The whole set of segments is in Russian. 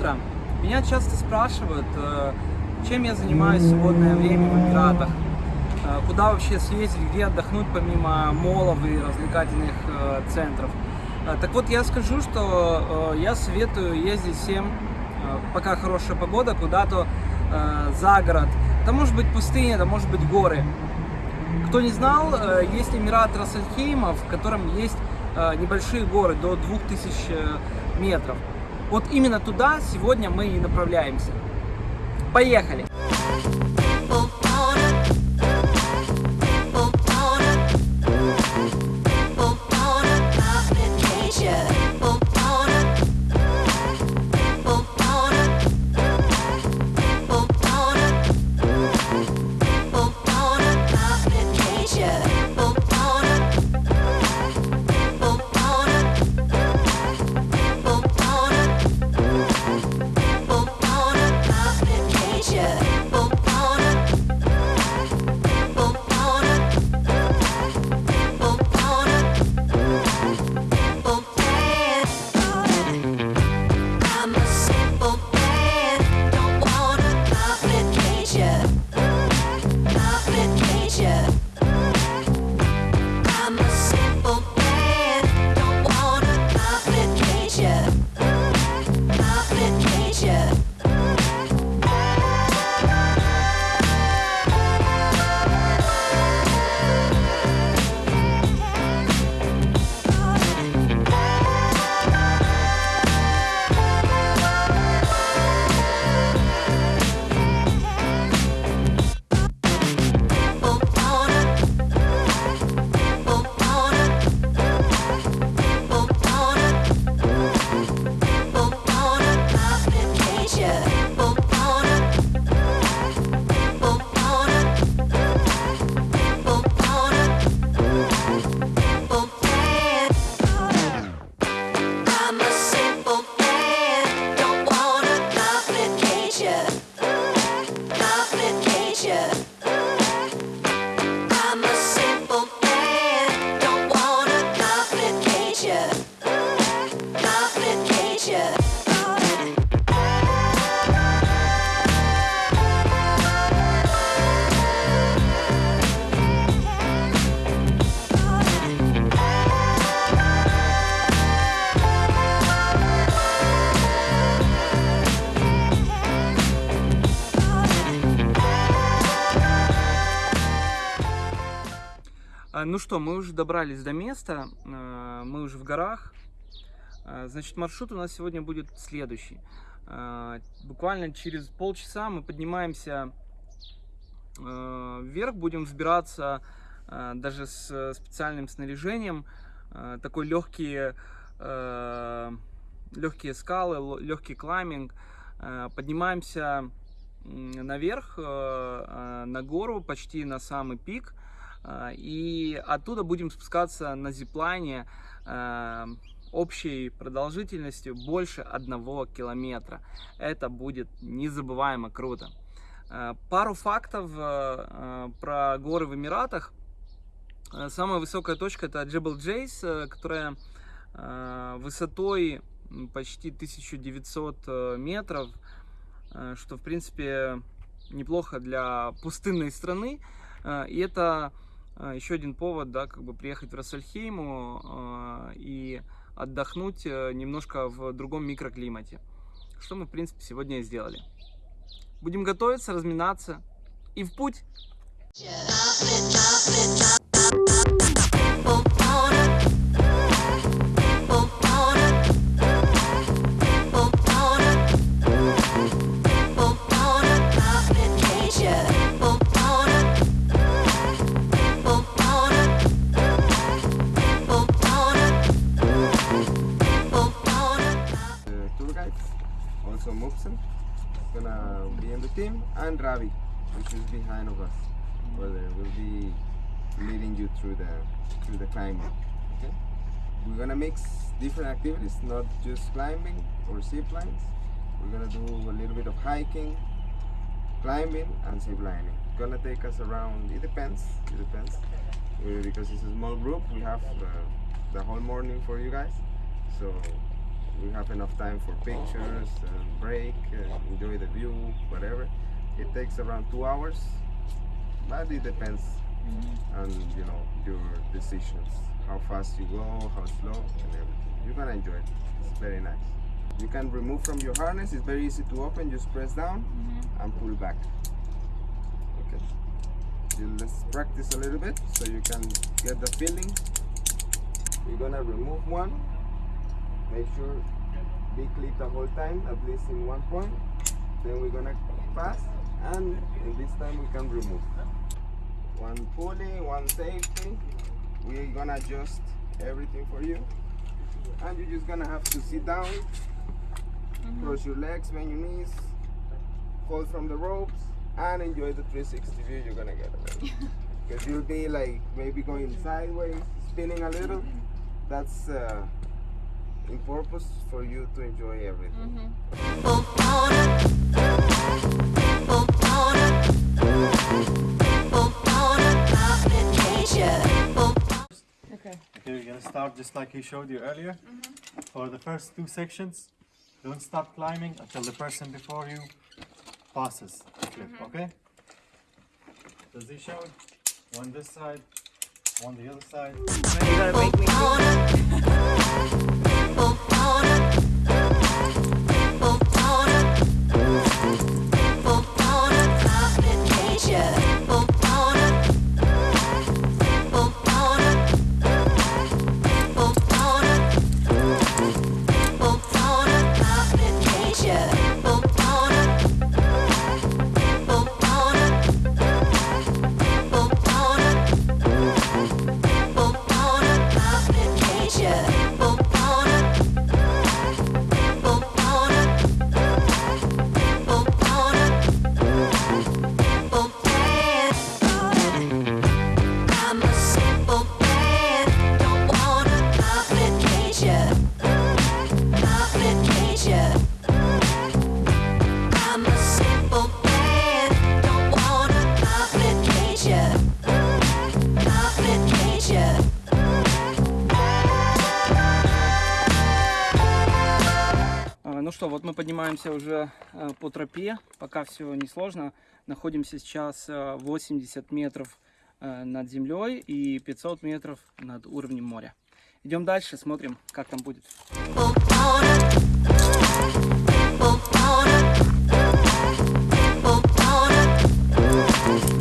утро. Меня часто спрашивают, э, чем я занимаюсь в свободное время в Эмиратах, э, куда вообще съездить, где отдохнуть помимо молов и развлекательных э, центров. Так вот, я скажу, что я советую ездить всем, пока хорошая погода, куда-то за город. Это может быть пустыня, это может быть горы. Кто не знал, есть Эмират Рассельхейма, в котором есть небольшие горы до 2000 э, метров. Вот именно туда сегодня мы и направляемся. Поехали! I'm Ну что, мы уже добрались до места, э, мы уже в горах. Э, Значит, маршрут у нас сегодня будет следующий. Буквально через полчаса мы поднимаемся вверх, будем взбираться даже с специальным снаряжением. Такой легкие, легкие скалы, легкий клайминг. Поднимаемся наверх, на гору, почти на самый пик. А, И оттуда будем спускаться на зиплайне э, общей продолжительностью больше одного километра. Это будет незабываемо круто. Э, Пару фактов э, э, про горы в Эмиратах. Э, Самая высокая точка это Джебел Джейс, э, которая э, высотой почти 1900 э, метров, э, что в принципе неплохо для пустынной страны. Э, И это э, еще один повод, да, как бы приехать в Рассельхейму э, и отдохнуть э, немножко в другом микроклимате. Что мы, в принципе, сегодня и сделали. Будем готовиться, разминаться и в путь! Which is behind of us, well, will be leading you through the through the climbing. Okay, we're gonna mix different activities, not just climbing or zip lines. We're gonna do a little bit of hiking, climbing, and zip lining. Gonna take us around. It depends. It depends. Uh, because it's a small group, we have uh, the whole morning for you guys. So we have enough time for pictures, and break, uh, enjoy the view, whatever. It takes around two hours, but it depends mm-hmm. on you know your decisions, how fast you go, how slow, and everything. You're gonna enjoy it. It's very nice. You can remove from your harness. It's very easy to open. Just press down mm-hmm. and pull back. Okay. You- Let's practice a little bit so you can get the feeling. We're gonna remove one. Make sure be clip the whole time, at least in one point. Then we're gonna pass, and in this time we can remove. One pulley, one safety. We're gonna adjust everything for you, and you're just gonna have to sit down, mm-hmm. cross your legs, bend your knees, hold from the ropes, and enjoy the 360 view you're gonna get. Because you'll be like maybe going sideways, spinning a little. Mm-hmm. That's uh, in purpose for you to enjoy everything. Boom on Boom on Boom on Complication. Boom Okay, we're gonna start just like he showed you earlier. Mm-hmm. For the first two sections, don't stop climbing until the person before you passes the cliff, mm-hmm. okay? Does he show it? One this side, one the other side. Ну что, вот мы поднимаемся уже э, по тропе, пока все несложно. Находимся сейчас э, 80 метров э, над землей и 500 метров над уровнем моря. Идем дальше, смотрим, как там будет. Boom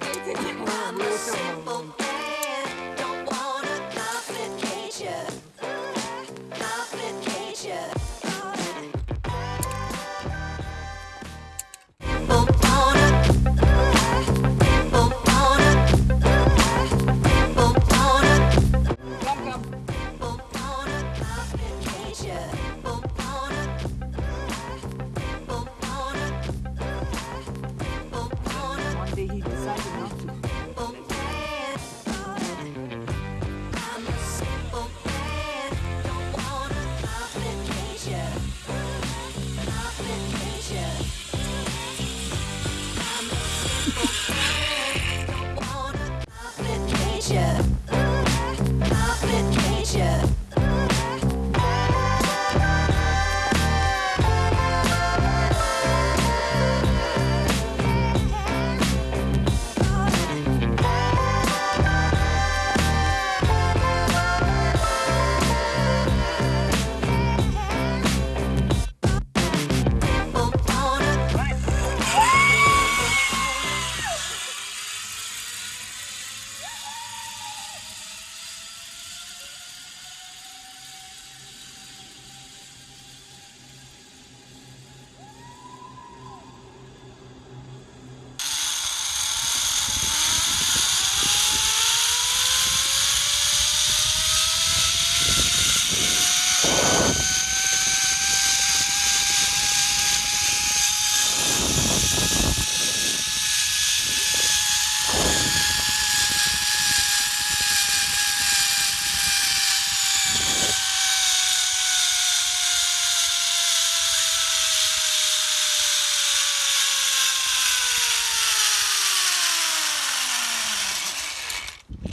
I'm a simple beauty. Asia.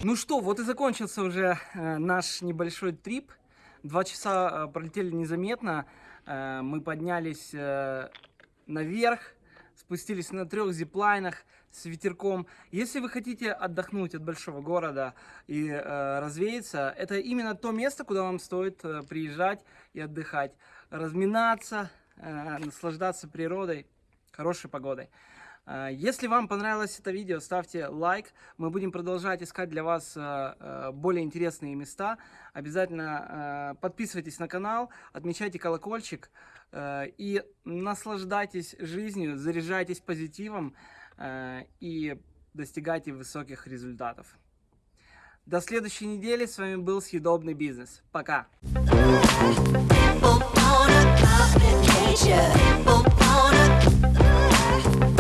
Ну что, вот и закончился уже э, наш небольшой трип. Два часа э, пролетели незаметно. Э, мы поднялись наверх, спустились на трех зиплайнах с ветерком. Если вы хотите отдохнуть от большого города и развеяться, это именно то место, куда вам стоит приезжать и отдыхать, разминаться, наслаждаться природой, хорошей погодой. Э, Если вам понравилось это видео, ставьте лайк. Мы будем продолжать искать для вас э, э, более интересные места. Обязательно подписывайтесь на канал, отмечайте колокольчик и наслаждайтесь жизнью, заряжайтесь позитивом и достигайте высоких результатов. До следующей недели. С вами был Съедобный бизнес. Пока! People wanna.